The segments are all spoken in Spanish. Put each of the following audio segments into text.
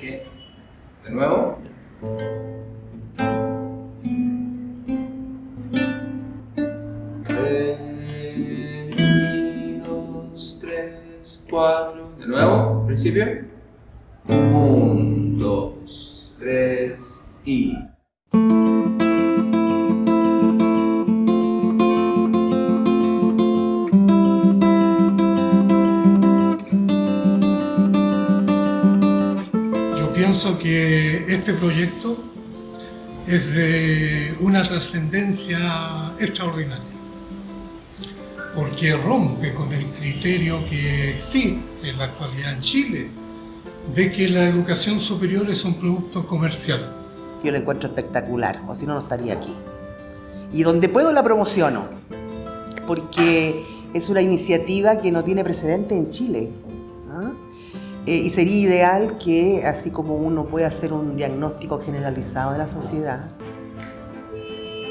De nuevo. Re, dos, tres, cuatro. De nuevo, principio. Un, dos, tres y. pienso que este proyecto es de una trascendencia extraordinaria, porque rompe con el criterio que existe en la actualidad en Chile de que la educación superior es un producto comercial. Yo lo encuentro espectacular, o si no, no estaría aquí. Y donde puedo la promociono, porque es una iniciativa que no tiene precedente en Chile. ¿ah? Eh, y sería ideal que, así como uno puede hacer un diagnóstico generalizado de la sociedad,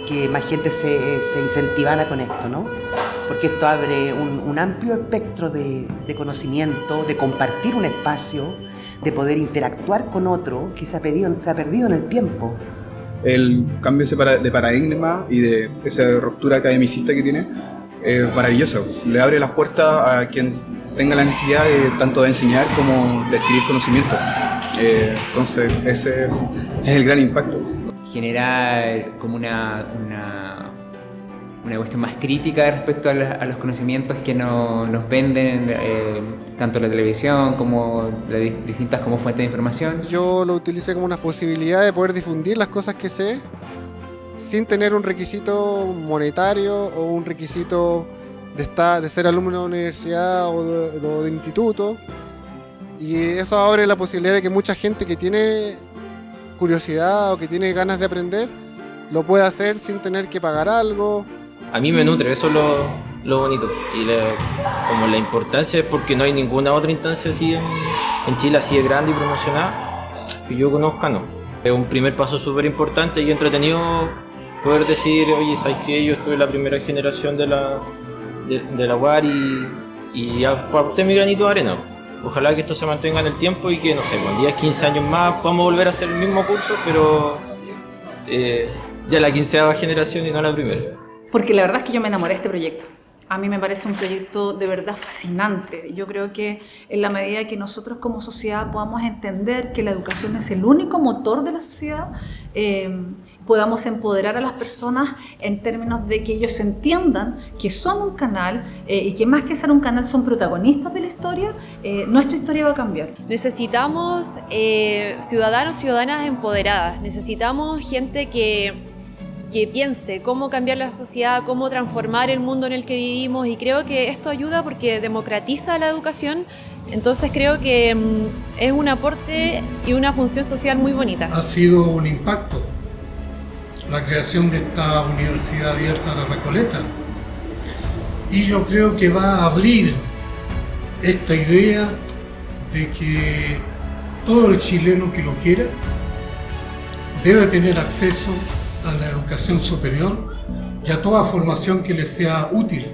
que más gente se, se incentivara con esto, ¿no? Porque esto abre un, un amplio espectro de, de conocimiento, de compartir un espacio, de poder interactuar con otro que se ha, perdido, se ha perdido en el tiempo. El cambio de paradigma y de esa ruptura academicista que tiene es maravilloso. Le abre las puertas a quien tenga la necesidad de tanto de enseñar como de adquirir conocimiento. Eh, entonces ese es el gran impacto. generar como una, una, una cuestión más crítica respecto a, la- a los conocimientos que no- nos venden eh, tanto la televisión como las di- distintas como fuentes de información. Yo lo utilicé como una posibilidad de poder difundir las cosas que sé sin tener un requisito monetario o un requisito de, estar, de ser alumno de universidad o de, instituto. Y eso abre la posibilidad de que mucha gente que tiene curiosidad o que tiene ganas de aprender lo pueda hacer sin tener que pagar algo. a mí me nutre, eso es lo, lo bonito. Y como la importancia es porque no hay ninguna otra instancia así en, en Chile, así de grande y promocionada, que yo conozca, no. Es un primer paso súper importante y entretenido poder decir, oye, ¿sabes qué? Yo estoy la primera generación de la, de, de la UAR y, y mi granito de arena. Ojalá que esto se mantenga en el tiempo y que, no sé, con 10, 15 años más podamos volver a hacer el mismo curso, pero eh, ya la quinceava generación y no la primera. Porque la verdad es que yo me enamoré de este proyecto. A mí me parece un proyecto de verdad fascinante. Yo creo que en la medida que nosotros como sociedad podamos entender que la educación es el único motor de la sociedad, eh, podamos empoderar a las personas en términos de que ellos entiendan que son un canal eh, y que más que ser un canal son protagonistas de la historia, eh, nuestra historia va a cambiar. Necesitamos ciudadanos, ciudadanas empoderadas. Necesitamos gente que, que piense cómo cambiar la sociedad, cómo transformar el mundo en el que vivimos y creo que esto ayuda porque democratiza la educación. Entonces creo que mm, es un aporte y una función social muy bonita. Ha sido un impacto la creación de esta Universidad Abierta de Recoleta. Y yo creo que va a abrir esta idea de que todo el chileno que lo quiera debe tener acceso a la educación superior y a toda formación que le sea útil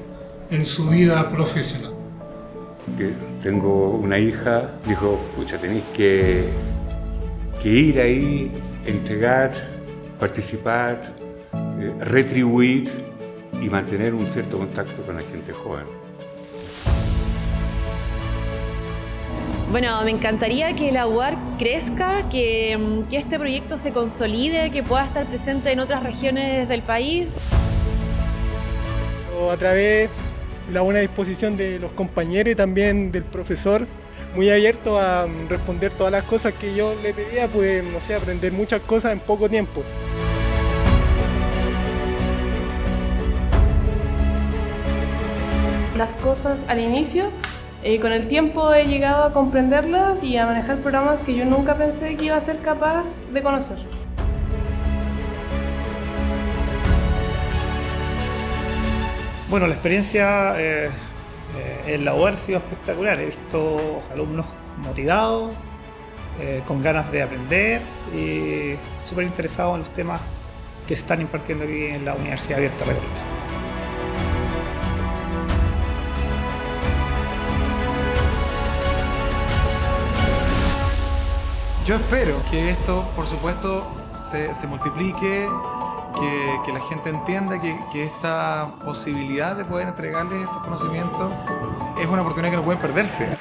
en su vida profesional. tengo una hija, dijo, pucha, tenéis que, que ir ahí, entregar, participar, eh, retribuir y mantener un cierto contacto con la gente joven. Bueno, me encantaría que la UAR crezca, que, mm, que este proyecto se consolide, que pueda estar presente en otras regiones del país. A través de la buena disposición de los compañeros y también del profesor, muy abierto a mm, responder todas las cosas que yo le pedía, pude, no sé, aprender muchas cosas en poco tiempo. las cosas al inicio. Eh, con el tiempo he llegado a comprenderlas y a manejar programas que yo nunca pensé que iba a ser capaz de conocer. Bueno, la experiencia eh, eh, en la UAR ha sido espectacular. He visto alumnos motivados, eh, con ganas de aprender y súper interesados en los temas que se están impartiendo aquí en la Universidad Abierta Recoleta. Yo espero que esto, por supuesto, se, multiplique, que, la gente entienda que, esta posibilidad de poder entregarles estos conocimientos es una oportunidad que no pueden perderse.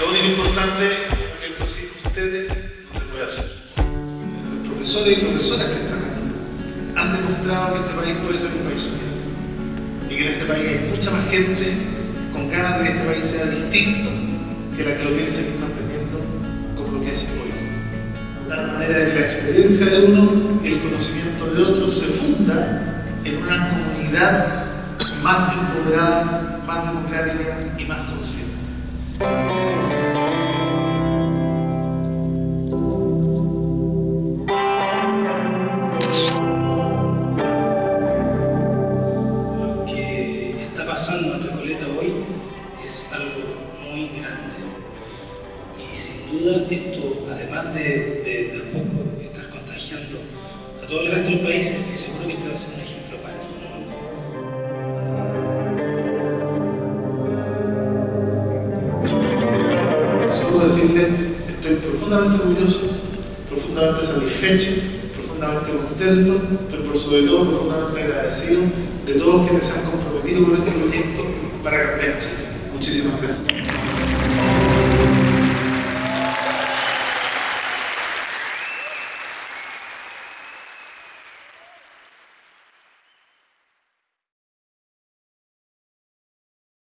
Lo único importante es que esto sin ustedes no se puede hacer. Los profesores y profesoras que están aquí han demostrado que este país puede ser un país unido que en este país hay mucha más gente con ganas de que este país sea distinto que la que lo quiere seguir manteniendo como lo que es hoy. De tal manera que la experiencia de uno el conocimiento de otros se funda en una comunidad más empoderada, más democrática y más consciente. Todo el resto del país, estoy seguro que este va a ser un ejemplo para el mundo. Solo decirle, estoy profundamente orgulloso, profundamente satisfecho, profundamente contento, pero por sobre todo profundamente agradecido de todos quienes se han comprometido con este proyecto para cambiar. Muchísimas gracias.